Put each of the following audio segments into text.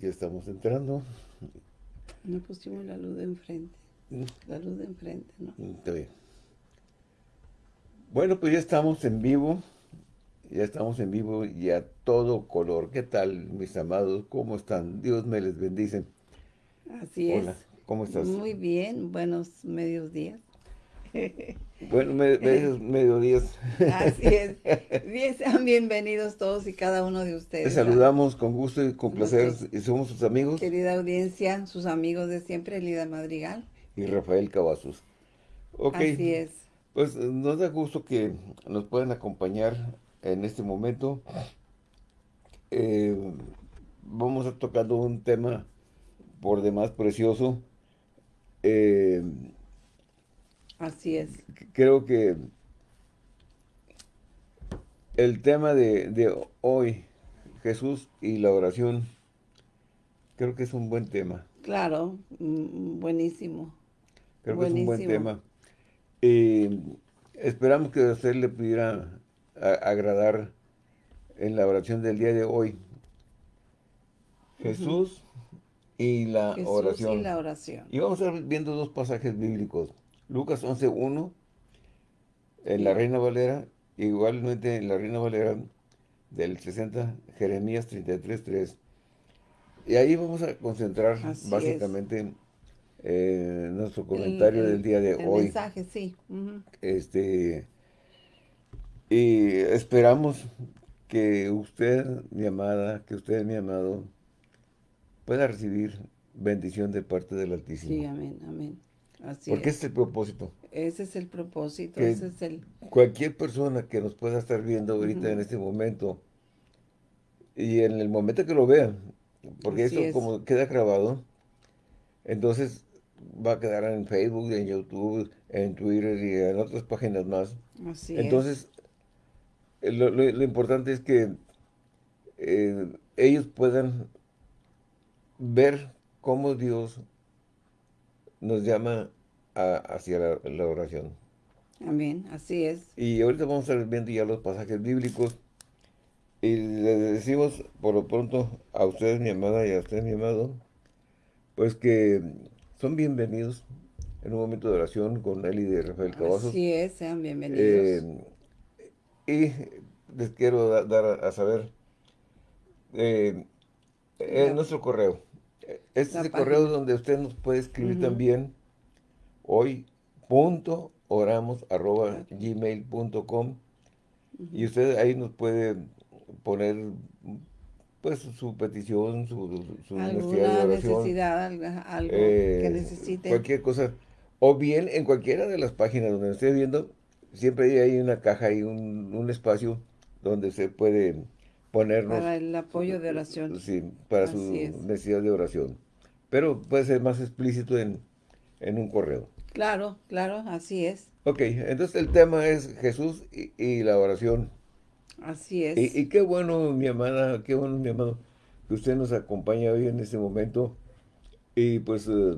Ya estamos entrando. No pusimos la luz de enfrente. La luz de enfrente, ¿no? Mm, Está bien. Bueno, pues ya estamos en vivo. Ya estamos en vivo y a todo color. ¿Qué tal, mis amados? ¿Cómo están? Dios me les bendice. Así Hola, es. ¿cómo estás? Muy bien, buenos medios días. Bueno, me, me- mediodías. Así es. Bien, sean bienvenidos todos y cada uno de ustedes. Te saludamos con gusto y con placer. Y somos sus amigos Querida audiencia, sus amigos de siempre, Lida Madrigal. y Rafael Cavazos. Ok, Así es. pues nos da gusto que nos puedan acompañar en este momento. Eh, vamos a tocando un tema por demás precioso. Eh, Así es. creo que el tema de, de hoy, Jesús y la oración, creo que es un buen tema. Claro, mm, buenísimo. Creo que es un buen tema. Eh, esperamos que a usted le pudiera agradar en la oración del día de hoy. Jesús y la Jesús oración. y la oración. Y vamos a estar viendo dos pasajes bíblicos. Lucas 11.1 en la Reina Valera, igualmente en la Reina Valera del 60, Jeremías 33.3. Y ahí vamos a concentrar Así básicamente eh, nuestro comentario el- del día de el hoy. mensaje, sí. Este, y esperamos que usted, mi amada, que usted, mi amado, pueda recibir bendición de parte del Altísimo. Sí, amén, amén. Así Porque es. este es el propósito. Ese es el propósito, que- ese es el... Cualquier persona que nos pueda estar viendo ahorita en este momento y en el momento que lo vean, porque Así esto es. como queda grabado, entonces va a quedar en Facebook, en YouTube, en Twitter y en otras páginas más. Así es. Entonces, lo, lo- lo importante es que eh, ellos puedan ver cómo Dios nos llama a- hacia la, la oración. Amén, así es. Y ahorita vamos a estar viendo ya los pasajes bíblicos. Y les decimos por lo pronto a ustedes, mi amada, y a usted, mi amado, pues que son bienvenidos en un momento de oración con él y de Rafael Cavazos. Así es, sean bienvenidos. Eh, y les quiero da- dar a, a saber eh, en La- nuestro correo. Este es el correo donde usted nos puede escribir también hoy punto oramos arroba gmail.com y usted ahí nos puede poner pues su petición, su, su necesidad de oración. necesidad, algo, algo Eh, que necesite. Cualquier cosa. O bien en cualquiera de las páginas donde esté viendo, siempre hay, una caja y un, un espacio donde se puede ponernos. Para el apoyo de oración. Sí, para su es. necesidad de oración. Pero puede ser más explícito en, en un correo. Claro, claro, así es. Ok, entonces el tema es Jesús y, y la oración. Así es. Y, y qué bueno, mi amada, qué bueno, mi amado, que usted nos acompaña hoy en este momento. Y pues eh,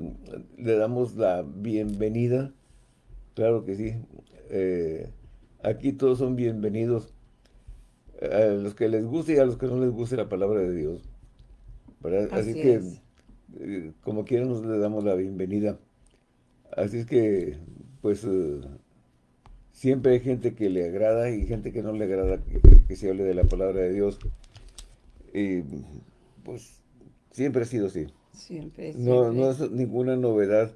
le damos la bienvenida. Claro que sí. Eh, aquí todos son bienvenidos. A los que les guste y a los que no les guste la palabra de Dios. ¿verdad? Así, Así que, eh, como quiera, nos le damos la bienvenida. Así es que, pues, eh, siempre hay gente que le agrada y gente que no le agrada que, que se hable de la palabra de Dios. Y, pues, siempre ha sido así. Siempre, No, siempre. no es ninguna novedad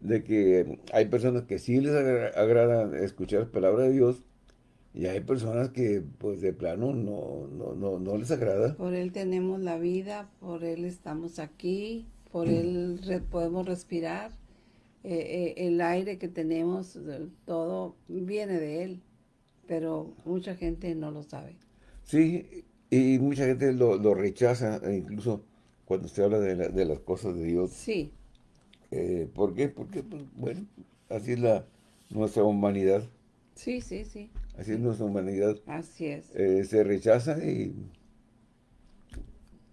de que hay personas que sí les agra- agrada escuchar palabra de Dios y hay personas que, pues, de plano no, no, no, no les agrada. Por Él tenemos la vida, por Él estamos aquí, por Él re- podemos respirar. Eh, eh, el aire que tenemos, todo viene de Él, pero mucha gente no lo sabe. Sí, y mucha gente lo, lo rechaza, e incluso cuando se habla de, la- de las cosas de Dios. Sí, Eh, ¿Por qué? Porque, pues, bueno, así es la, nuestra humanidad. sí, sí, sí, Así es nuestra humanidad. así es. Eh, se rechaza y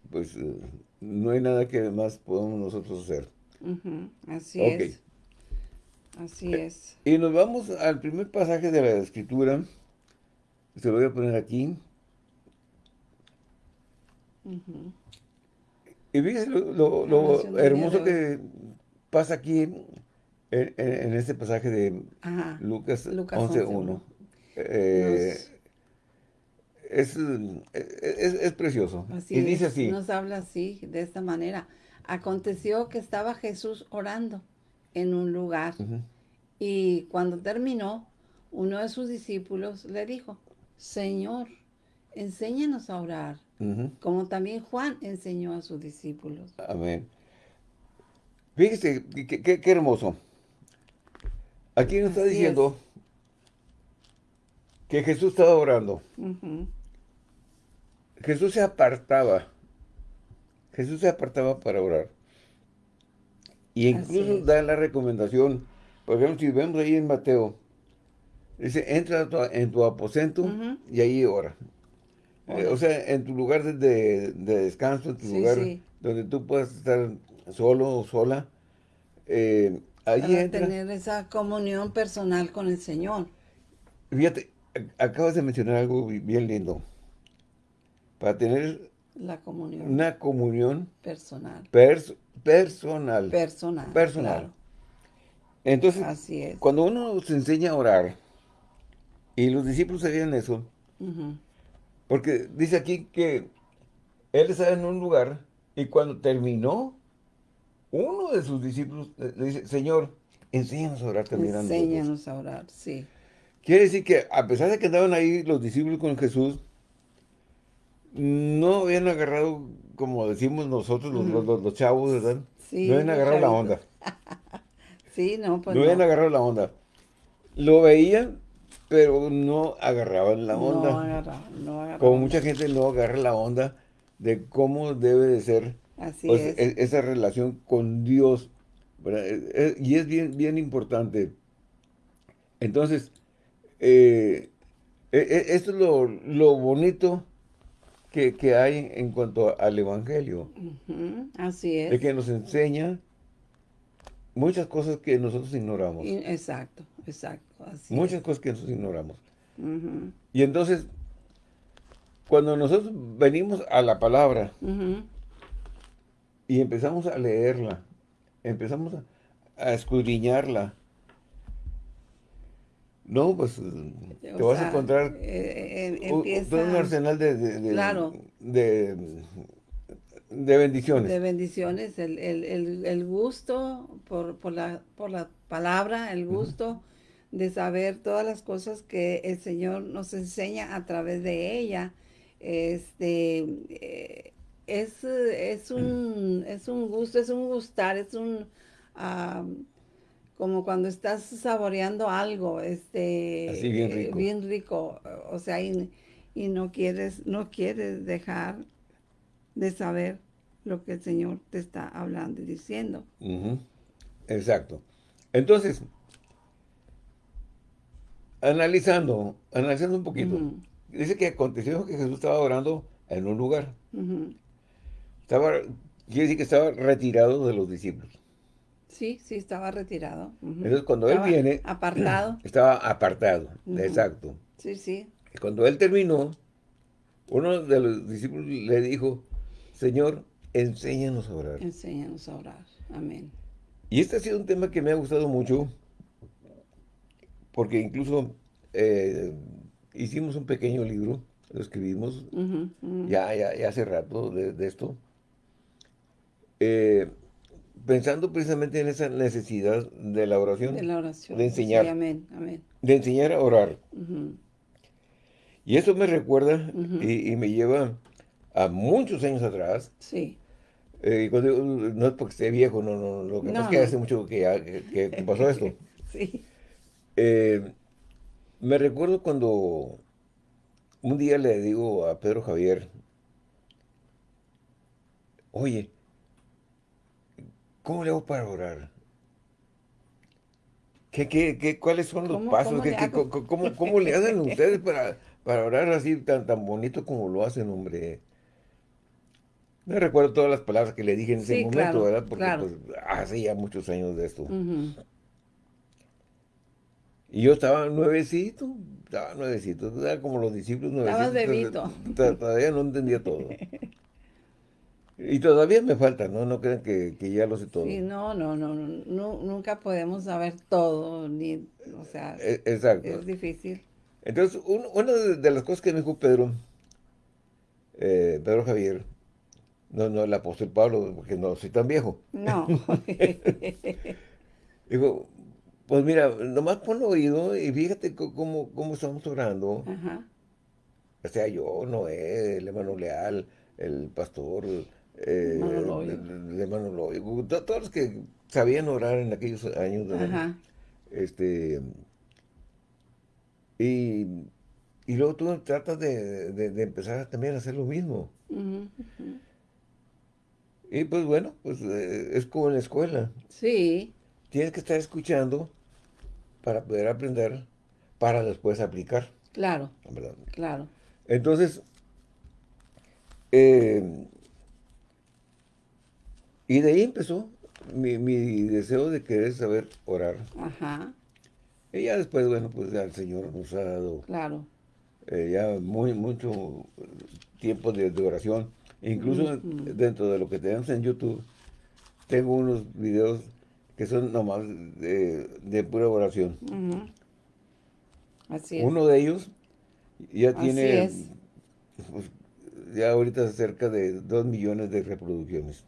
pues eh, no hay nada que más podamos nosotros hacer. Así es, así es. Y nos vamos al primer pasaje de la escritura. Se lo voy a poner aquí. Y fíjese lo, hermoso que pasa aquí en, este pasaje de Lucas, Lucas 11.1. Eh, es, es, precioso. y dice así. Nos habla así, de esta manera. Aconteció que estaba Jesús orando en un lugar. Y cuando terminó, uno de sus discípulos le dijo, Señor, enséñanos a orar, como también Juan enseñó a sus discípulos. Amén. Fíjese, qué, hermoso. Aquí nos está diciendo que Jesús estaba orando. Jesús se apartaba. Jesús se apartaba para orar. Y incluso da la recomendación, por ejemplo, si vemos ahí en Mateo, dice, entra en tu aposento y ahí ora. Eh, o sea, en tu lugar de, descanso, en tu lugar donde tú puedas estar solo o sola, eh, allí Para tener esa comunión personal con el Señor. Fíjate, acabas de mencionar algo bien lindo. Para tener la comunión. una comunión personal. personal. Personal. Personal. Entonces, Así es. cuando uno se enseña a orar, y los discípulos sabían eso, porque dice aquí que él estaba en un lugar y cuando terminó, uno de sus discípulos le dice, Señor, enséñanos a orar también Enséñanos a orar, sí. Quiere decir que a pesar de que andaban ahí los discípulos con Jesús, no habían agarrado, como decimos nosotros, los, chavos, ¿verdad? Sí, no habían agarrado la onda. sí, no, pues no. habían agarrado la onda. Lo veían, pero no agarraban la onda. No agarraban, no agarraban. Como mucha gente no agarra la onda de cómo debe de ser pues, e, esa relación con Dios. E, e, y es bien, bien importante. Entonces, eh, esto es lo, bonito que, hay en cuanto al Evangelio. Así es. De que nos enseña muchas cosas que nosotros ignoramos. Exacto, exacto. muchas cosas que nosotros ignoramos. Y entonces, cuando nosotros venimos a la palabra y empezamos a leerla, empezamos a, escudriñarla, no, pues te vas a encontrar eh, eh, un arsenal de, de, de bendiciones. De bendiciones, el, gusto por, la, por la palabra, el gusto de saber todas las cosas que el Señor nos enseña a través de ella. Este, eh, es, es, un, es un gusto, es un gustar, es un... como cuando estás saboreando algo, este, bien rico, o sea, y, y no quieres, no quieres dejar de saber lo que el Señor te está hablando y diciendo. Exacto. Entonces, analizando, analizando un poquito, dice que aconteció que Jesús estaba orando en un lugar. Estaba, quiere decir que estaba retirado de los discípulos. Sí, sí, estaba retirado. Entonces, cuando él viene... Apartado. Estaba apartado, exacto. Sí, sí. Y cuando él terminó, uno de los discípulos le dijo, Señor, enséñanos a orar. Enséñanos a orar. Amén. Y este ha sido un tema que me ha gustado mucho, porque incluso eh, hicimos un pequeño libro, lo escribimos Ya, ya, hace rato de, esto, eh, pensando precisamente en esa necesidad de la oración. De la oración. De enseñar. amén, amén. De enseñar a orar. Y eso me recuerda y, me lleva a muchos años atrás. Sí. Eh, no es porque esté viejo, no, no, lo que pasa es que hace mucho que, que, pasó esto. sí. Eh, me recuerdo cuando un día le digo a Pedro Javier, oye, ¿cómo le hago para orar? ¿Qué, qué, qué, cuáles son los pasos? ¿Cómo, cómo, le hacen ustedes para, para orar así tan, tan bonito como lo hacen, hombre? Me recuerdo todas las palabras que le dije en ese momento, ¿verdad? Porque pues, hace ya muchos años de esto. Y yo estaba nuevecito, estaba nuevecito, era como los discípulos nuevecitos. Estabas bebito. Todavía no entendía todo. Y todavía me falta, ¿no? No crean que, ya lo sé todo. Sí, no, no, no, no, nunca podemos saber todo, ni, o sea, e, Exacto. es difícil. Entonces, una de, las cosas que me dijo Pedro, eh, Pedro Javier, no, no el apóstol Pablo, porque no soy tan viejo. No. Dijo, pues mira, nomás pon oído y fíjate cómo, cómo estamos orando. Ajá. O sea, yo, Noé, el hermano Leal, el pastor, eh, de, hermano todos los que sabían orar en aquellos años. Ajá. Este, y, y, luego tú tratas de, de, empezar también a hacer lo mismo. Y pues bueno, pues eh, es como en la escuela. Sí. Tienes que estar escuchando para poder aprender, para después aplicar. Claro. Claro. Entonces, eh, y de ahí empezó mi, deseo de querer saber orar. Ajá. Y ya después, bueno, pues ya el Señor nos ha dado claro. Eh, ya muy, mucho tiempo de, oración. Incluso dentro de lo que tenemos en YouTube, tengo unos videos que son nomás de, pura oración. Así es. Uno de ellos ya tiene, pues, ya ahorita cerca de dos millones de reproducciones.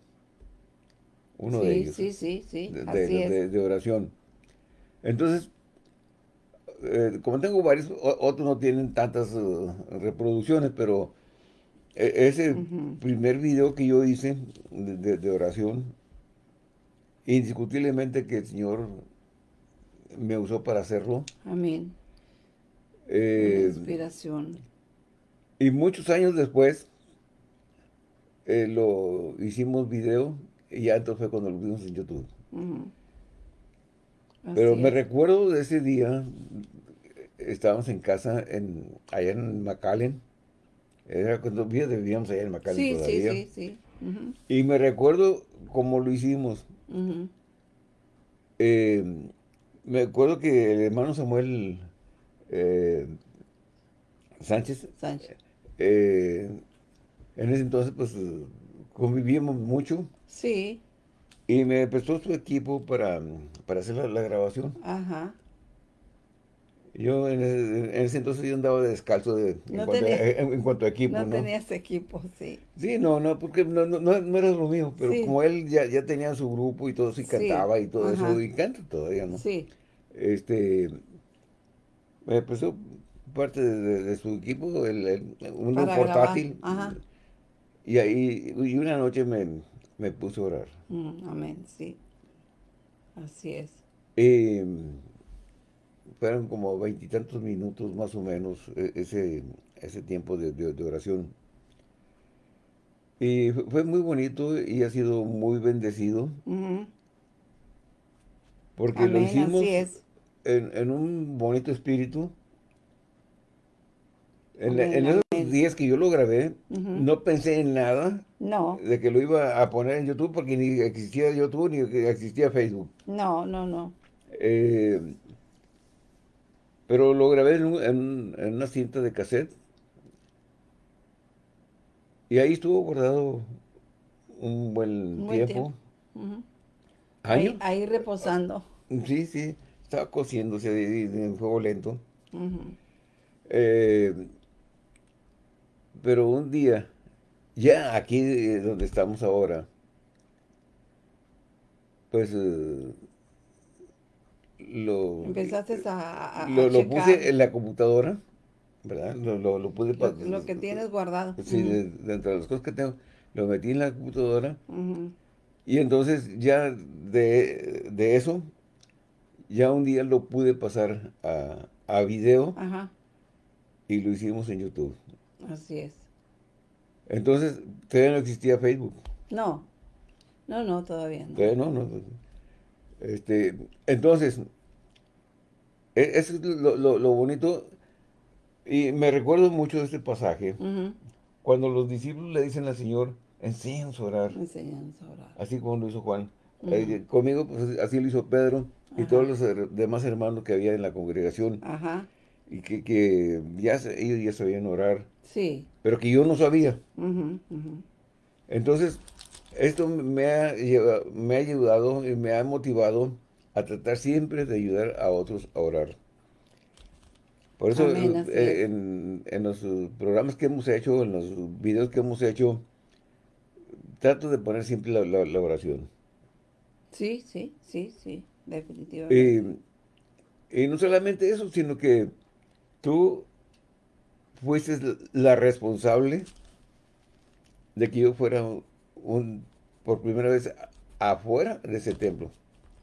Uno de ellos. Sí, sí, sí, de, oración. Entonces, eh, como tengo varios, otros no tienen tantas uh, reproducciones, pero e, ese primer video que yo hice de, oración, indiscutiblemente que el Señor me usó para hacerlo. Amén. Eh, inspiración. Y muchos años después, eh, lo hicimos video y ya entonces fue cuando lo vimos en YouTube. Pero me recuerdo de ese día, estábamos en casa, en, allá en McAllen, era cuando vivíamos allá en McAllen todavía. Sí, sí, sí. Y me recuerdo cómo lo hicimos. Eh, me acuerdo que el hermano Samuel eh, Sánchez, Sánchez. Eh, en ese entonces, pues, convivíamos mucho. Sí. Y me prestó su equipo para, para hacer la, grabación. Ajá. Yo en ese, entonces yo andaba descalzo de, en, cuanto a, equipo, ¿no? No tenías equipo, sí. Sí, no, no, porque no, no, no era lo mío, pero como él ya, ya tenía su grupo y todo eso, y cantaba y todo eso, y canta todavía, ¿no? Sí. Este, me prestó parte de, su equipo, el, un portátil. Y ahí, y una noche me, me puse a orar. Mm, amén, sí. Así es. Y fueron como veintitantos minutos más o menos e, ese, ese tiempo de, oración. Y fue muy bonito y ha sido muy bendecido. Porque lo hicimos En, en, un bonito espíritu. En, esos días que yo lo grabé, no pensé en nada no. de que lo iba a poner en YouTube porque ni existía YouTube ni existía Facebook. No, no, no. Eh, pero lo grabé en, una cinta de cassette. Y ahí estuvo guardado un buen, tiempo. Ahí, reposando. Sí, sí. Estaba cociéndose en fuego lento. Eh, pero un día, ya aquí donde estamos ahora, pues eh, lo... Empezaste a, lo, puse en la computadora, ¿verdad? Lo, lo, pude... Lo, que tienes guardado. Sí, dentro de las cosas que tengo, lo metí en la computadora. Y entonces ya de, eso, ya un día lo pude pasar a, a video. Ajá. Y lo hicimos en YouTube. Así es. Entonces, todavía no existía Facebook. No, no, no, todavía no. Todavía no, no. Este, entonces, e, eso es lo, bonito. Y me recuerdo mucho de este pasaje. Cuando los discípulos le dicen al Señor, enséñanos a orar. Enséñanos a orar. Así como lo hizo Juan. Eh, conmigo, pues así lo hizo Pedro y todos los demás hermanos que había en la congregación. Ajá y que, que ya ellos ya sabían orar. Sí. Pero que yo no sabía. Entonces, esto me ha, me ha ayudado y me ha motivado a tratar siempre de ayudar a otros a orar. Por eso eh, en, los programas que hemos hecho, en los videos que hemos hecho, trato de poner siempre la, oración. Sí, sí, sí, sí, definitivamente. Y, no solamente eso, sino que tú fuiste la responsable de que yo fuera un, por primera vez afuera de ese templo.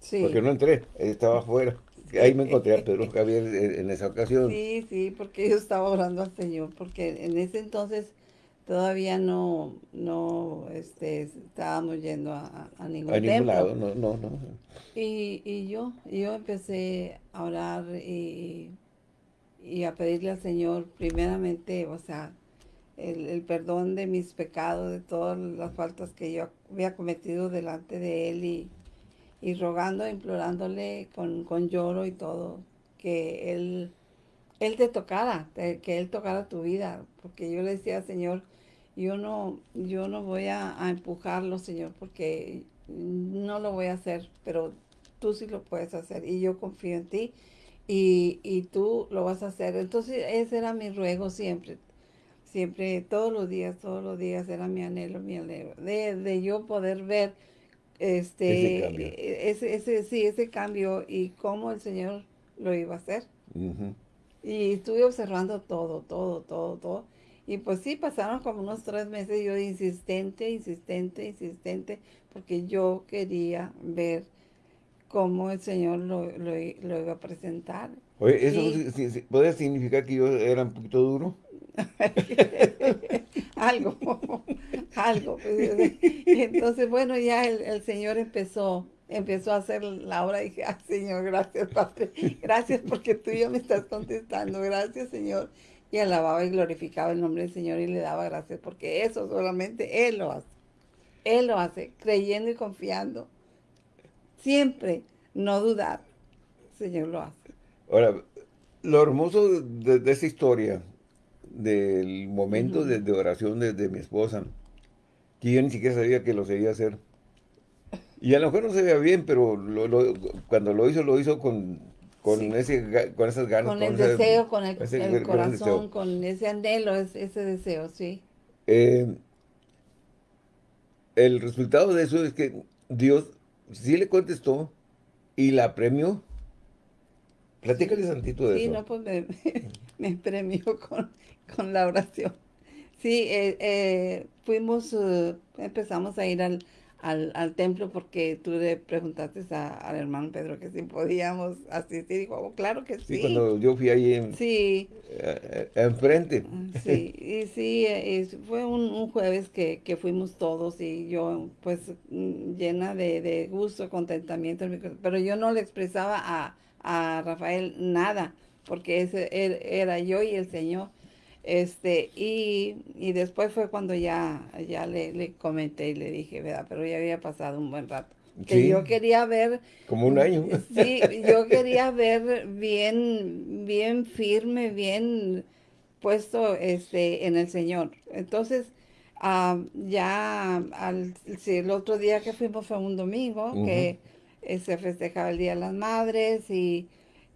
Sí. Porque no entré, estaba afuera. Ahí me encontré a Pedro Javier en, esa ocasión. Sí, sí, porque yo estaba orando al Señor, porque en ese entonces todavía no, no este, estábamos yendo a, a ningún a ningún lado, no, no, no. Y, y yo, yo empecé a orar y, y a pedirle al Señor primeramente, o sea, el, el, perdón de mis pecados, de todas las faltas que yo había cometido delante de Él y, y rogando, implorándole con, con, lloro y todo, que Él, él te tocara, que Él tocara tu vida, porque yo le decía, Señor, yo no, yo no voy a, a, empujarlo, Señor, porque no lo voy a hacer, pero tú sí lo puedes hacer y yo confío en ti y, y tú lo vas a hacer. Entonces ese era mi ruego siempre, siempre, todos los días, todos los días era mi anhelo, mi anhelo, de, de yo poder ver este, ese, cambio. E, ese, ese, sí, ese cambio y cómo el Señor lo iba a hacer. Y estuve observando todo, todo, todo, todo. Y pues sí, pasaron como unos tres meses yo insistente, insistente, insistente, porque yo quería ver cómo el Señor lo, lo, iba a presentar. Oye, ¿eso puede significar que yo era un poquito duro? algo, algo. Pues, entonces, bueno, ya el, Señor empezó, empezó a hacer la obra y dije, ah, Señor, gracias, Padre. Gracias porque tú ya me estás contestando. Gracias, Señor. Y alababa y glorificaba el nombre del Señor y le daba gracias porque eso solamente Él lo hace. Él lo hace, creyendo y confiando. Siempre, no dudar. Señor lo hace. Ahora, lo hermoso de, de esa historia del momento de, oración de, mi esposa, que yo ni siquiera sabía que lo seguía hacer. Y a lo mejor no se veía bien, pero cuando lo hizo, lo hizo con, con, ese, con esas ganas. Con, el deseo, con el, corazón, con ese anhelo, ese, deseo, sí. Eh, el resultado de eso es que Dios sí le contestó y la premió. Platícale tantito de eso. Sí, no, pues me, me premió con, con la oración. Sí, eh, eh, fuimos, eh, empezamos a ir al, al, templo porque tú le preguntaste al hermano Pedro que si podíamos asistir. Y dijo, oh, claro que sí. Sí, cuando yo fui ahí en, sí. enfrente. Ah, sí, y sí, fue un, jueves que, que, fuimos todos y yo pues mm, llena de, de gusto, contentamiento, pero yo no le expresaba a, a Rafael nada porque ese er, era yo y el Señor. Este, y, y después fue cuando ya, ya le, le, comenté y le dije, ¿verdad? Pero ya había pasado un buen rato. Que yo quería ver... Como un año. Sí, yo quería ver bien, bien firme, bien puesto este, en el Señor. Entonces, ah, ya al, el otro día que fuimos fue un domingo, que eh, se festejaba el Día de las Madres y,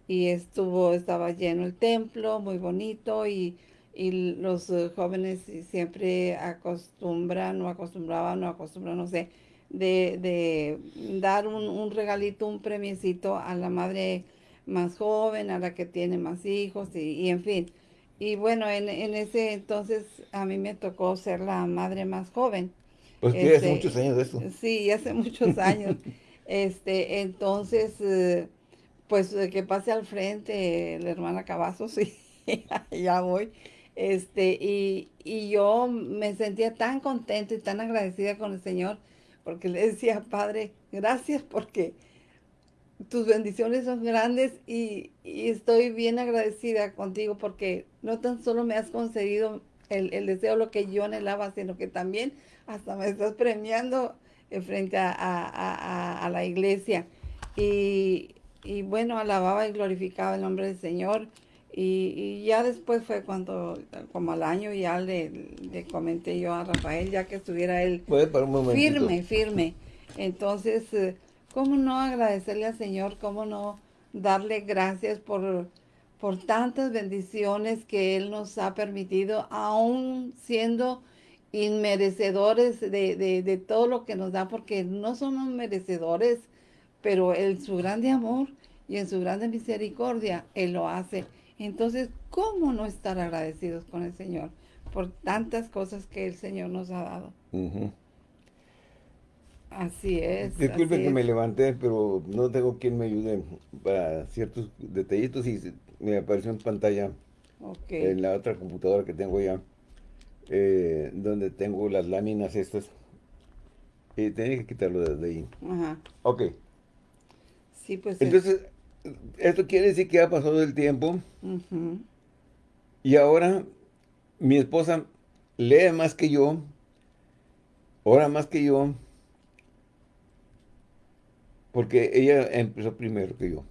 y estuvo, estaba lleno el templo, muy bonito y y los eh, jóvenes siempre acostumbran o acostumbraban o acostumbran, no sé, de, de dar un, un, regalito, un premiecito a la madre más joven, a la que tiene más hijos y, en fin. Y bueno, en, en, ese entonces a mí me tocó ser la madre más joven. Pues hace este, muchos años de eso. Sí, hace muchos años. este, entonces, eh, pues que pase al frente la hermana Cavazos y ya voy. Este, y, y yo me sentía tan contenta y tan agradecida con el Señor, porque le decía, Padre, gracias porque tus bendiciones son grandes y, estoy bien agradecida contigo porque no tan solo me has concedido el, el, deseo, lo que yo anhelaba, sino que también hasta me estás premiando frente a, a, a, la iglesia. Y, y, bueno, alababa y glorificaba el nombre del Señor Y, ya después fue cuando, como al año ya le, le comenté yo a Rafael, ya que estuviera él firme, firme. Entonces, eh, ¿cómo no agradecerle al Señor? ¿Cómo no darle gracias por, por tantas bendiciones que Él nos ha permitido, aún siendo inmerecedores de, de, todo lo que nos da, porque no somos merecedores, pero en su grande amor y en su grande misericordia, Él lo hace. Entonces, ¿cómo no estar agradecidos con el Señor por tantas cosas que el Señor nos ha dado? Así es. Disculpe que me levanté, pero no tengo quien me ayude para ciertos detallitos y me apareció en pantalla en la otra computadora que tengo ya eh, donde tengo las láminas estas. Y tenía que quitarlo de, ahí. Ajá. Ok. Sí, pues. Entonces, esto quiere decir que ha pasado el tiempo. Y ahora mi esposa lee más que yo, ora más que yo, porque ella empezó primero que yo.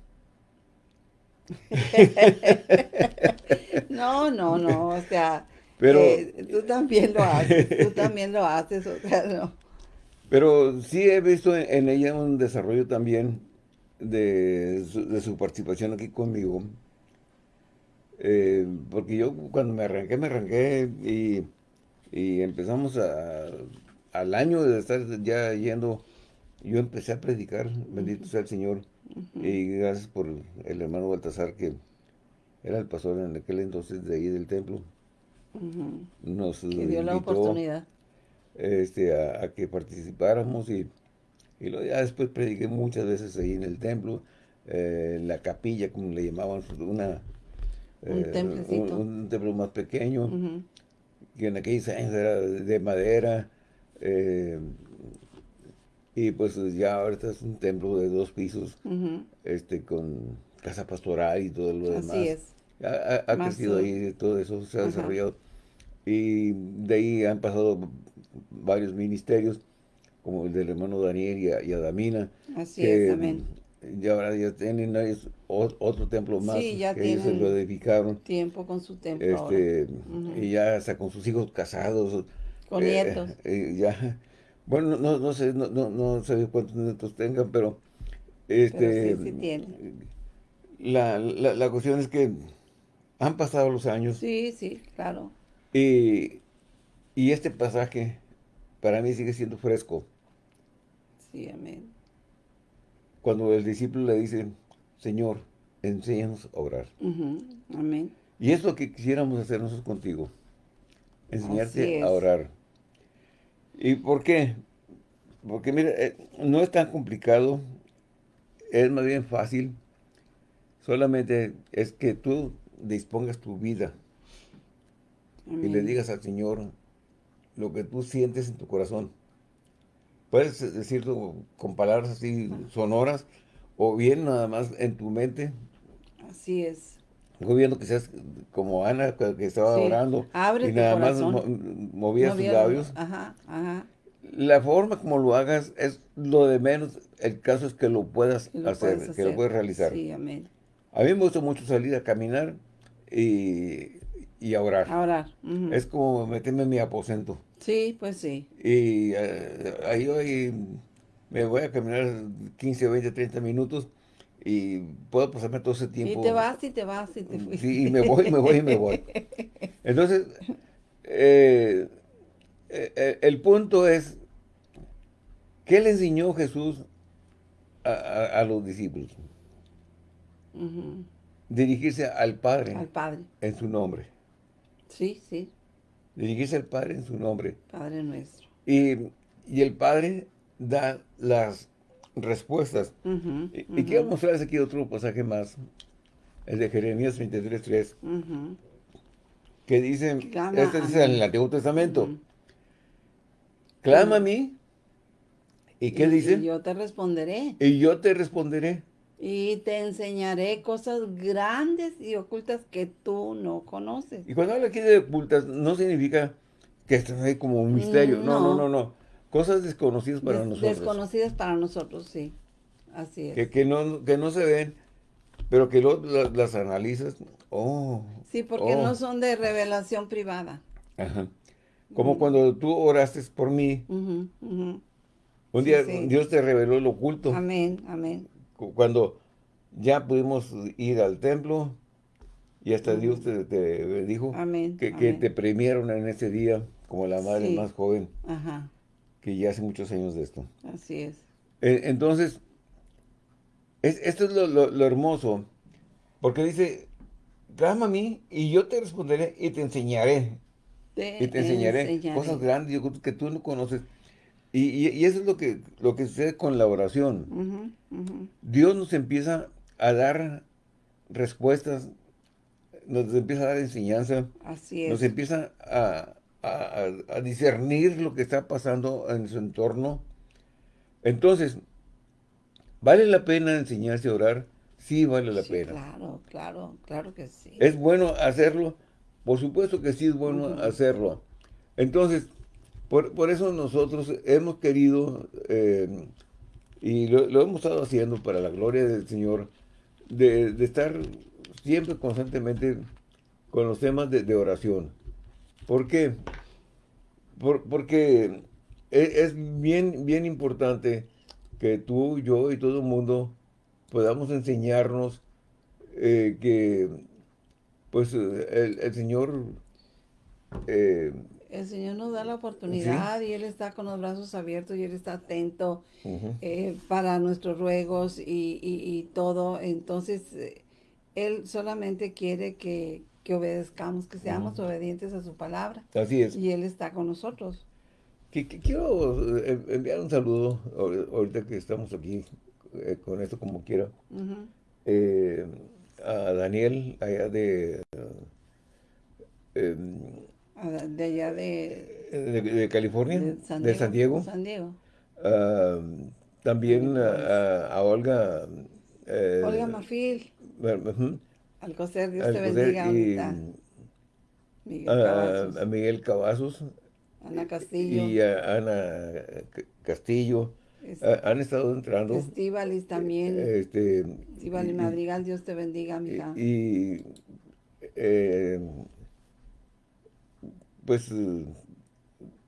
no, no, no, o sea, pero, eh, tú también lo haces, tú también lo haces, o sea, no. Pero sí he visto en, ella un desarrollo también de su, participación aquí conmigo. Eh, porque yo cuando me arranqué, me arranqué y, empezamos al año de estar ya yendo, yo empecé a predicar, bendito sea el Señor, y gracias por el hermano Baltasar que era el pastor en aquel entonces de ahí del templo. Nos dio la oportunidad. Este, a, que participáramos y, y luego ya después prediqué muchas veces ahí en el templo, eh, en la capilla, como le llamaban, una, un, eh, un, templo más pequeño, que en aquellos años era de madera, eh, y pues ya ahorita es un templo de dos pisos, este con casa pastoral y todo lo demás. Así es. Ha, crecido ahí, todo eso se ha desarrollado. Y de ahí han pasado varios ministerios, como el del hermano Daniel y, a, Adamina. Así es, amén. Y ahora ya tienen otro templo más sí, ya que ellos se lo dedicaron. tiempo con su templo este, Y ya hasta con sus hijos casados. Con nietos. Eh, ya, bueno, no, no, sé, no, no, no sé cuántos nietos tengan, pero... Este, sí, sí tienen. La, la, la cuestión es que han pasado los años. Sí, sí, claro. Y, este pasaje para mí sigue siendo fresco. Sí, amén. Cuando el discípulo le dice, Señor, enséñanos a orar. Amén. Y es lo que quisiéramos hacer nosotros contigo. Enseñarte a orar. ¿Y por qué? Porque mira, eh, no es tan complicado, es más bien fácil. Solamente es que tú dispongas tu vida y le digas al Señor lo que tú sientes en tu corazón. Puedes decirlo con palabras así sonoras o bien nada más en tu mente. Así es. viendo que seas como Ana que estaba orando y nada más movía sus labios. Ajá, ajá. La forma como lo hagas es lo de menos. El caso es que lo puedas hacer, que lo puedas realizar. Sí, amén. A mí me gusta mucho salir a caminar y, y a orar. A orar. Es como meterme en mi aposento. Sí, pues sí. Y eh, ahí hoy me voy a caminar 15, 20, 30 minutos y puedo pasarme todo ese tiempo. Y te vas y te vas y te fuiste. Sí, y me voy, me voy y me voy. Entonces, eh, eh, el punto es, ¿qué le enseñó Jesús a, los discípulos? dirigirse al Padre. Al Padre. En su nombre. Sí, sí. Dirigirse al Padre en su nombre. Padre nuestro. Y, el Padre da las respuestas. y, quiero mostrarles aquí otro pasaje más. El de Jeremías 23.3. Que dice, este dice en el Antiguo Testamento. Clama a mí. ¿Y qué dice? Y yo te responderé. Y yo te responderé. Y te enseñaré cosas grandes y ocultas que tú no conoces. Y cuando habla aquí de ocultas, no significa que esto es como un misterio. No, no, no, no. Cosas desconocidas para nosotros. Desconocidas para nosotros, sí. Así es. Que, que, no, que no se ven, pero que las analizas Oh. Sí, porque oh. no son de revelación privada. Ajá. Como cuando tú oraste por mí, un Sí, día sí. Dios te reveló lo oculto. Amén, amén. Cu- Cuando ya pudimos ir al templo y hasta Dios te, te dijo Amén, que, te premiaron en ese día como la madre Sí. más joven, Ajá, que ya hace muchos años de esto. así es. Eh, Entonces, es- esto es lo, lo- lo hermoso, porque dice, clama a mí y yo te responderé y te enseñaré. Te Y te enseñaré, enseñaré. cosas grandes que tú no conoces. Y, y- y eso es lo que, lo que sucede con la oración. Dios nos empieza a dar respuestas, nos empieza a dar enseñanza, Así nos es. empieza a, a- discernir lo que está pasando en su entorno. Entonces, ¿vale la pena enseñarse a orar? Sí, vale la Sí, pena. claro, claro, claro que sí. ¿Es bueno hacerlo? Por supuesto que sí es bueno hacerlo. Entonces, por, por eso nosotros hemos querido, eh, y lo, hemos estado haciendo para la gloria del Señor, de, estar siempre constantemente con los temas de, oración. ¿Por qué? Por- porque es, es bien, bien importante que tú, yo y todo el mundo podamos enseñarnos eh, que pues el, el Señor eh, El Señor nos da la oportunidad y Él está con los brazos abiertos y Él está atento eh, para nuestros ruegos y, y- y todo. Entonces, eh, Él solamente quiere que, que obedezcamos, que seamos obedientes a su palabra. así es. Y Él está con nosotros. Que- que quiero eh, enviar un saludo ahor- ahorita que estamos aquí eh, con esto como quiera Ujú. eh, a Daniel allá de, De allá de, de, de California, de de San Diego. San Diego. Ah, también a, a- a Olga. eh, Olga Mafil, ujú, Alcocer, Dios te bendiga. y. Miguel a, Cavazos, a Miguel Cavazos Ana Castillo, y a Ana Castillo. Es- han estado entrando. Estíbalis también. Este, Estíbalis y- Madrigal, Dios te bendiga, mija. y, eh, pues eh,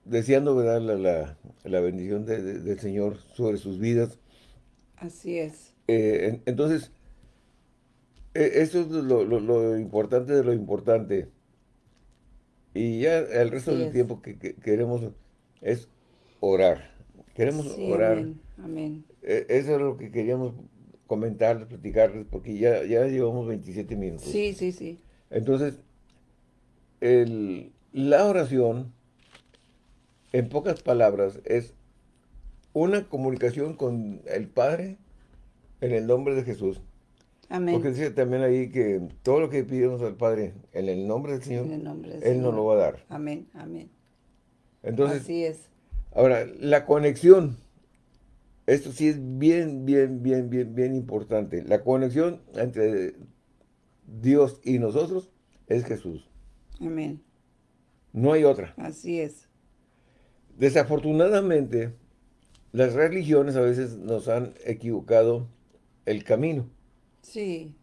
deseando ¿verdad? La, la, la bendición de- de- del Señor sobre sus vidas. Así es. Eh, en- entonces, eh, eso es lo, lo- lo importante de lo importante. Y ya el resto Así del es. tiempo que, que queremos es orar. Queremos Sí, orar. amén, amén. Eh, eso es lo que queríamos comentarles, platicarles, porque ya, ya llevamos 27 minutos. Sí, sí, sí. Entonces, el- la oración, en pocas palabras, es una comunicación con el Padre en el nombre de Jesús. Amén. Porque dice también ahí que todo lo que pidamos al Padre en el nombre del Señor, En el nombre del Él nos Señor. lo va a dar. Amén, amén. Entonces, Así es. ahora, la conexión, esto sí es bien, bien, bien, bien, bien importante. La conexión entre Dios y nosotros es Jesús. Amén. No hay otra. Así es. Desafortunadamente, las religiones a veces nos han equivocado el camino, Sí,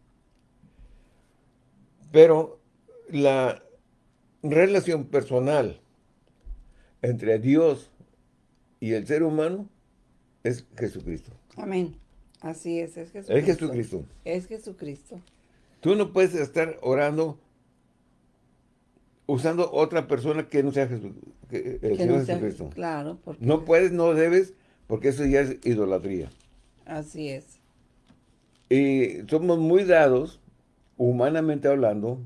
pero la relación personal entre Dios y el ser humano es Jesucristo. amén. Así es, es Jesucristo. Es Jesucristo. Es Jesucristo. Tú no puedes estar orando usando otra persona que no sea Jesu- que el Que Señor no sea- Jesucristo. Claro, porque No puedes, no debes, porque eso ya es idolatría. así es. Y somos muy dados, humanamente hablando,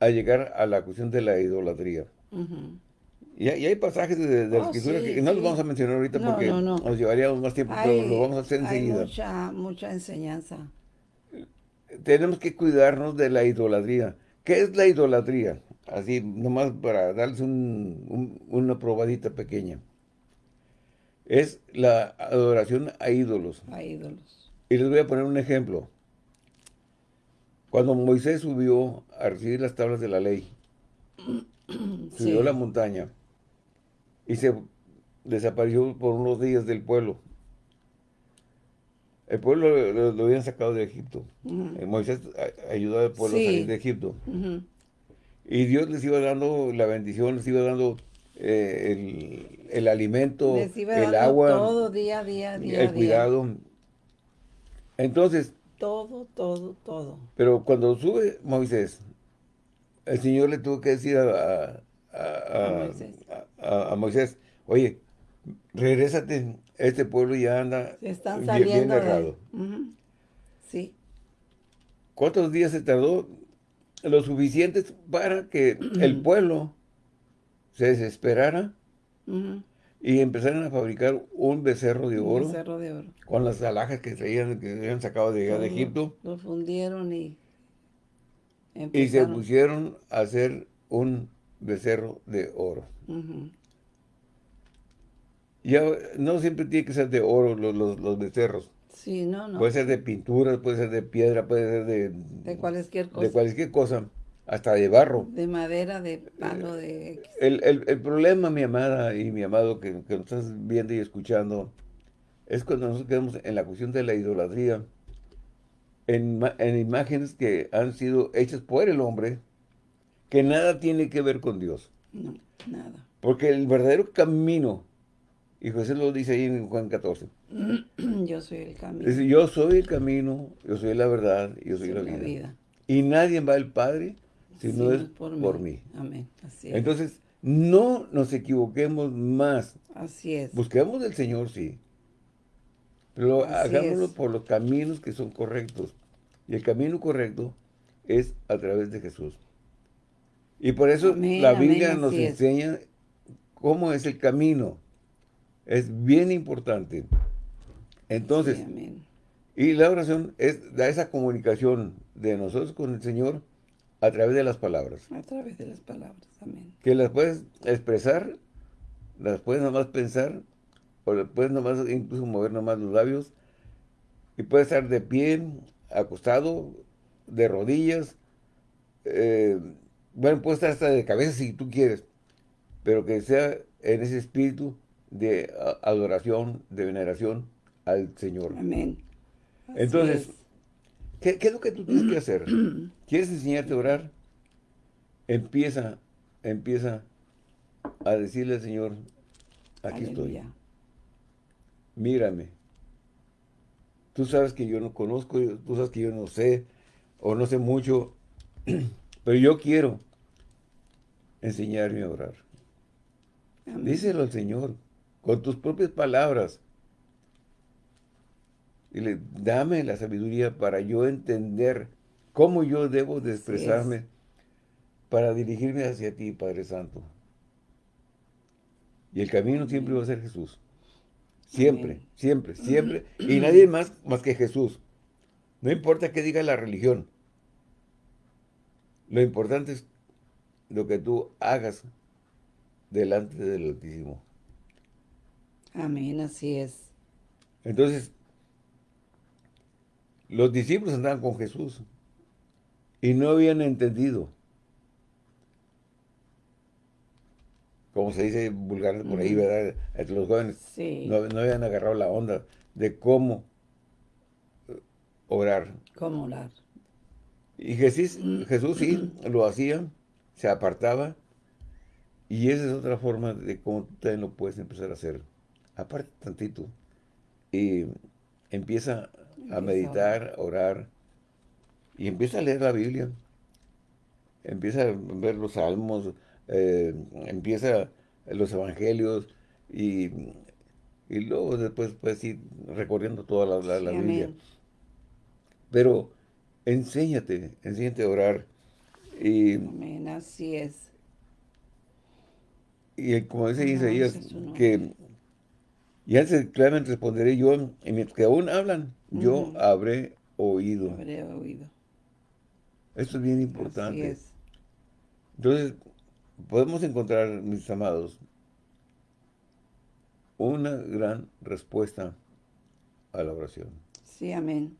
a llegar a la cuestión de la idolatría. Y, hay y hay pasajes de, de la Oh, escritura sí, que no los vamos a mencionar ahorita No, porque no, no. nos llevaríamos más tiempo, Hay, pero lo vamos a hacer hay enseguida. mucha, mucha enseñanza. Tenemos que cuidarnos de la idolatría. ¿Qué es la idolatría? Así, nomás para darles un- un- una probadita pequeña. Es la adoración a ídolos. a ídolos. Y les voy a poner un ejemplo. Cuando Moisés subió a recibir las tablas de la ley, subió Sí. a la montaña y se desapareció por unos días del pueblo. El pueblo lo, habían sacado de Egipto. Eh, Moisés ayudó al pueblo a salir de Egipto. Y Dios les iba dando la bendición, les iba dando eh, el, alimento, el agua, todo día, día, día, el cuidado. Entonces, todo, todo, todo. Pero cuando sube Moisés, el Señor le tuvo que decir a, a, Moisés. oye, regrésate, este pueblo ya anda están saliendo bien, errado. Sí. ¿Cuántos días se tardó? Lo suficientes para que el pueblo se desesperara y empezaron a fabricar un becerro de oro. becerro de oro. Con las alhajas que traían, que habían sacado de, de Egipto. Lo fundieron y Y se pusieron a hacer un becerro de oro. Ya no siempre tiene que ser de oro los, los, becerros. Sí, no, no. Puede ser de pintura, puede ser de piedra, puede ser de... De cualquier cosa. De cualquier cosa hasta de barro. De madera, de palo, de... El, problema, mi amada y mi amado, que, nos estás viendo y escuchando, es cuando nosotros quedamos en la cuestión de la idolatría, en, imágenes que han sido hechas por el hombre, que nada tiene que ver con Dios. No, nada. Porque el verdadero camino, y José lo dice ahí en Juan 14. yo soy el camino. yo soy el camino, yo soy la verdad, yo soy, la, vida. Y nadie va al Padre si no es por, mí. Amén. Entonces, no nos equivoquemos más. Así es. Busquemos del Señor, sí. Pero hagámoslo por los caminos que son correctos. Y el camino correcto es a través de Jesús. Y por eso la Biblia nos enseña cómo es el camino. Es bien importante. Entonces, y la oración es da esa comunicación de nosotros con el Señor a través de las palabras. A través de las palabras, amén. Que las puedes expresar, las puedes nomás pensar, o puedes nomás incluso mover nomás los labios, y puedes estar de pie, acostado, de rodillas, eh, bueno, puedes estar hasta de cabeza si tú quieres, pero que sea en ese espíritu de adoración, de veneración al Señor. Amén. Entonces, ¿Qué, es lo que tú tienes que hacer? ¿Quieres enseñarte a orar? Empieza, empieza a decirle al Señor, aquí estoy. Mírame. Tú sabes que yo no conozco, tú sabes que yo no sé, o no sé mucho, pero yo quiero enseñarme a orar. Díselo al Señor, con tus propias palabras. Dile, dame la sabiduría para yo entender cómo yo debo de expresarme para dirigirme hacia ti, Padre Santo. Y el camino siempre va a ser Jesús. Siempre, siempre, siempre. Y nadie más más que Jesús. No importa qué diga la religión. Lo importante es lo que tú hagas delante del Altísimo. Amén, así es. Entonces, los discípulos andaban con Jesús y no habían entendido. Como se dice vulgar por ahí, ¿verdad? Entre los jóvenes. No, habían agarrado la onda de cómo orar. Cómo orar. Y Jesús, Jesús sí lo hacía, se apartaba. Y esa es otra forma de cómo tú también lo puedes empezar a hacer. Aparte tantito. Y empieza a meditar, a orar, y empieza a leer la Biblia. Empieza a ver los salmos, eh, empieza los evangelios, y, luego después puedes ir recorriendo toda la, Biblia. Pero enséñate, enséñate a orar. Y, amén, así es. Y como dice Isaías, que y antes claramente responderé yo, y mientras que aún hablan, yo habré oído. Habré oído. Esto es bien importante. Entonces, podemos encontrar, mis amados, una gran respuesta a la oración. Sí, amén.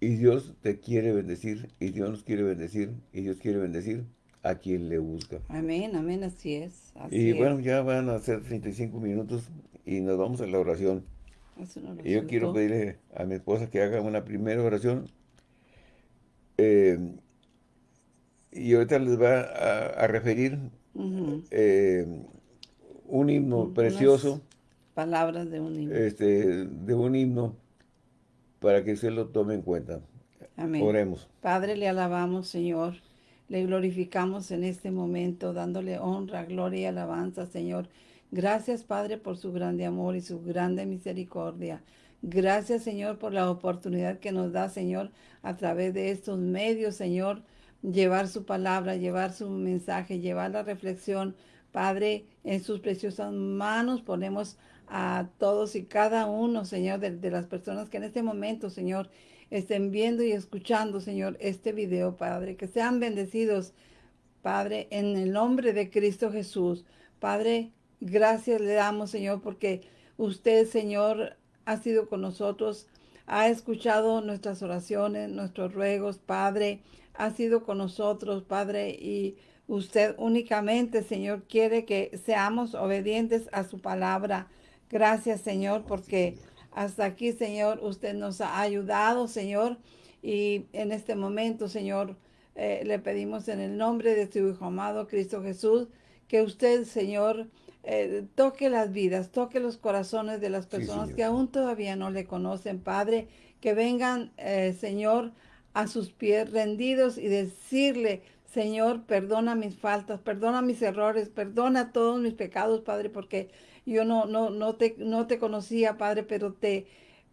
Y Dios te quiere bendecir, y Dios nos quiere bendecir, y Dios quiere bendecir a quien le busca. Amén, amén, así es. y bueno, ya van a ser 35 minutos y nos vamos a la oración. Y yo quiero pedirle a mi esposa que haga una primera oración. Eh, y ahorita les va a, referir eh, un himno precioso. Palabras de un himno. Este, de un himno para que usted lo tome en cuenta. Amén. Oremos. Padre, le alabamos, Señor. Le glorificamos en este momento, dándole honra, gloria y alabanza, Señor. Gracias, Padre, por su grande amor y su grande misericordia. Gracias, Señor, por la oportunidad que nos da, Señor, a través de estos medios, Señor, llevar su palabra, llevar su mensaje, llevar la reflexión. Padre, en sus preciosas manos ponemos a todos y cada uno, Señor, de, las personas que en este momento, Señor, estén viendo y escuchando, Señor, este video, Padre. Que sean bendecidos, Padre, en el nombre de Cristo Jesús. Padre, gracias le damos, Señor, porque usted, Señor, ha sido con nosotros, ha escuchado nuestras oraciones, nuestros ruegos, Padre, ha sido con nosotros, Padre, y usted únicamente, Señor, quiere que seamos obedientes a su palabra. Gracias, Señor, porque hasta aquí, Señor, usted nos ha ayudado, Señor, y en este momento, Señor, eh, le pedimos en el nombre de su Hijo amado, Cristo Jesús, que usted, Señor, eh, toque las vidas, toque los corazones de las personas que aún todavía no le conocen, Padre, que vengan, eh, Señor, a sus pies rendidos y decirle, Señor, perdona mis faltas, perdona mis errores, perdona todos mis pecados, Padre, porque yo no, no, no, te, no te conocía, Padre, pero te,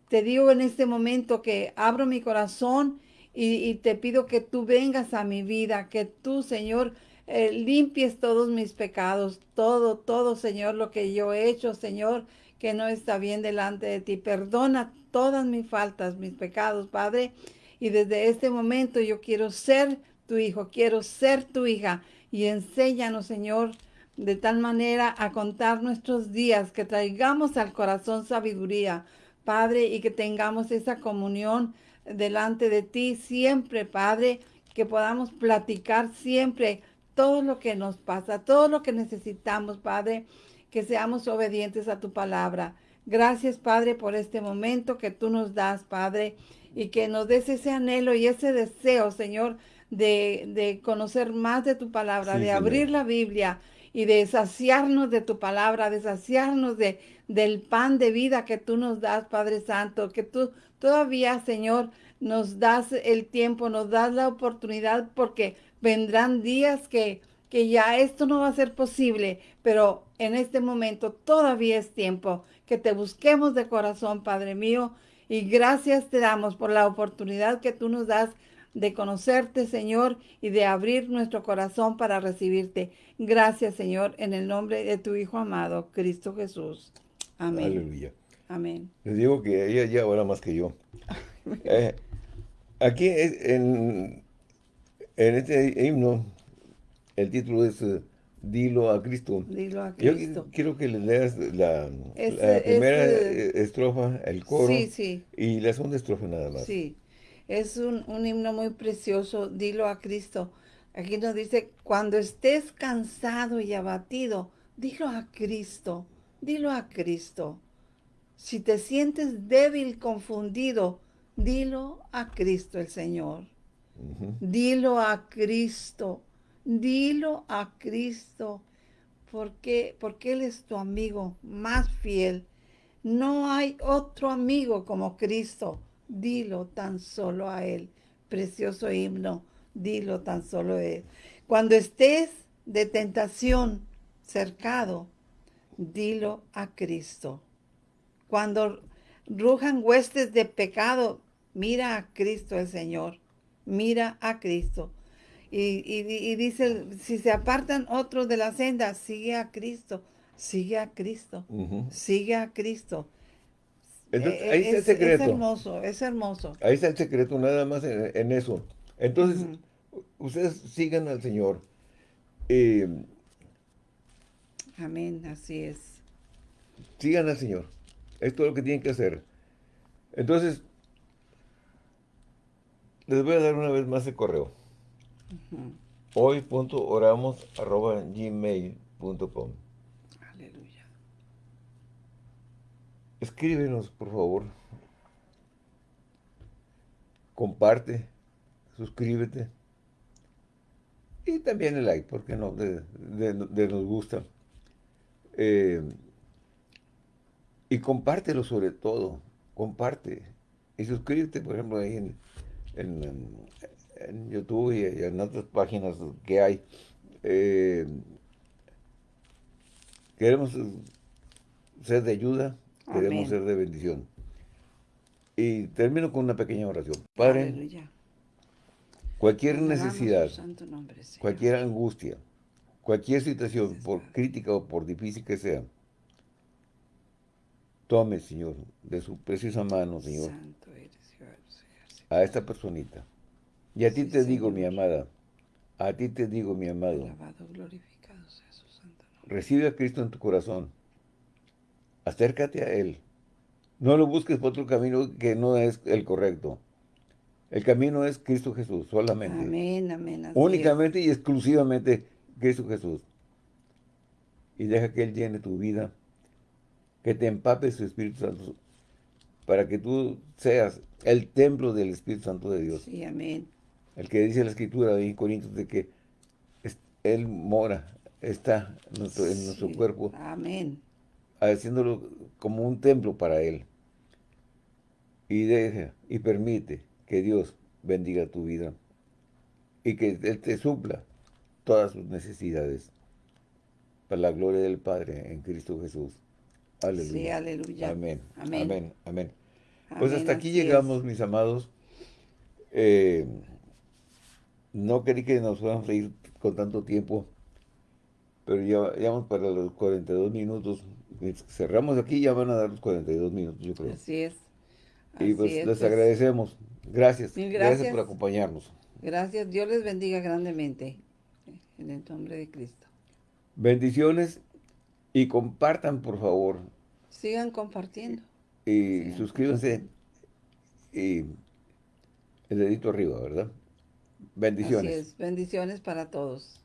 te digo en este momento que abro mi corazón y, te pido que tú vengas a mi vida, que tú, Señor, eh, limpies todos mis pecados, todo, todo, Señor, lo que yo he hecho, Señor, que no está bien delante de ti. Perdona todas mis faltas, mis pecados, Padre, y desde este momento yo quiero ser tu hijo, quiero ser tu hija. Y enséñanos, Señor, de tal manera a contar nuestros días, que traigamos al corazón sabiduría, Padre, y que tengamos esa comunión delante de ti siempre, Padre, que podamos platicar siempre todo lo que nos pasa, todo lo que necesitamos, Padre, que seamos obedientes a tu palabra. Gracias, Padre, por este momento que tú nos das, Padre, y que nos des ese anhelo y ese deseo, Señor, de, conocer más de tu palabra, de abrir la Biblia y de saciarnos de tu palabra, de saciarnos de, del pan de vida que tú nos das, Padre Santo, que tú todavía, Señor, nos das el tiempo, nos das la oportunidad, porque vendrán días que, que ya esto no va a ser posible, pero en este momento todavía es tiempo que te busquemos de corazón, Padre mío, y gracias te damos por la oportunidad que tú nos das de conocerte, Señor, y de abrir nuestro corazón para recibirte. Gracias, Señor, en el nombre de tu Hijo amado, Cristo Jesús. Amén. Aleluya. Amén. Les digo que ella ya ora más que yo. Eh, aquí en, en este himno, el título es eh, Dilo a Cristo. Dilo a Cristo. Yo quiero que le leas la, primera estrofa, el coro. Sí, sí. Y la segunda estrofa nada más. Sí. Es un, himno muy precioso, dilo a Cristo. Aquí nos dice, cuando estés cansado y abatido, dilo a Cristo, dilo a Cristo. Si te sientes débil, confundido, dilo a Cristo el Señor. Dilo a Cristo, dilo a Cristo, porque, porque Él es tu amigo más fiel. No hay otro amigo como Cristo dilo tan solo a Él. Precioso himno, dilo tan solo a Él. Cuando estés de tentación cercado, dilo a Cristo. Cuando rujan huestes de pecado, mira a Cristo el Señor. Mira a Cristo. Y, dice, si se apartan otros de la senda, sigue a Cristo. Sigue a Cristo. Sigue a Cristo. Entonces, eh, ahí está el secreto. Es hermoso, es hermoso. Ahí está el secreto, nada más en, eso. Entonces, ustedes sigan al Señor. Eh, Amén, así es. Sigan al Señor. Es todo lo que tienen que hacer. Entonces, les voy a dar una vez más el correo. Hoy.oramos.gmail.com escríbenos, por favor. Comparte, suscríbete. Y también el like, porque no, de, nos gusta. Eh, y compártelo sobre todo, comparte. Y suscríbete, por ejemplo, ahí en, en, YouTube y, en otras páginas que hay. Eh, queremos ser de ayuda, queremos ser de bendición. Y termino con una pequeña oración. Padre, cualquier necesidad, cualquier angustia, cualquier situación, por crítica o por difícil que sea, tome, Señor, de su preciosa mano, Señor, a esta personita. Y a ti te digo, mi amada, a ti te digo, mi amado, recibe a Cristo en tu corazón, acércate a Él, no lo busques por otro camino que no es el correcto. El camino es Cristo Jesús, solamente. Amén, amén. Únicamente y exclusivamente Cristo Jesús. Y deja que Él llene tu vida, que te empape su Espíritu Santo, para que tú seas el templo del Espíritu Santo de Dios. Sí, amén. El que dice la Escritura en Corintios de que Él mora, está en nuestro, cuerpo. Amén. Haciéndolo como un templo para Él. Y deja y permite que Dios bendiga tu vida y que Él te supla todas sus necesidades para la gloria del Padre en Cristo Jesús. Aleluya. Sí, aleluya. Amén. Amén. Amén. Pues hasta aquí llegamos, mis amados. Eh, no quería que nos fuéramos a ir con tanto tiempo, pero ya, vamos para los 42 minutos. Cerramos aquí, ya van a dar los 42 minutos, yo creo. Así es. y pues les pues. agradecemos. Gracias. gracias. por acompañarnos. Gracias. Dios les bendiga grandemente. En el nombre de Cristo. Bendiciones y compartan, por favor. Sigan compartiendo. Y suscríbanse. Y el dedito arriba, ¿verdad? Bendiciones. Bendiciones para todos.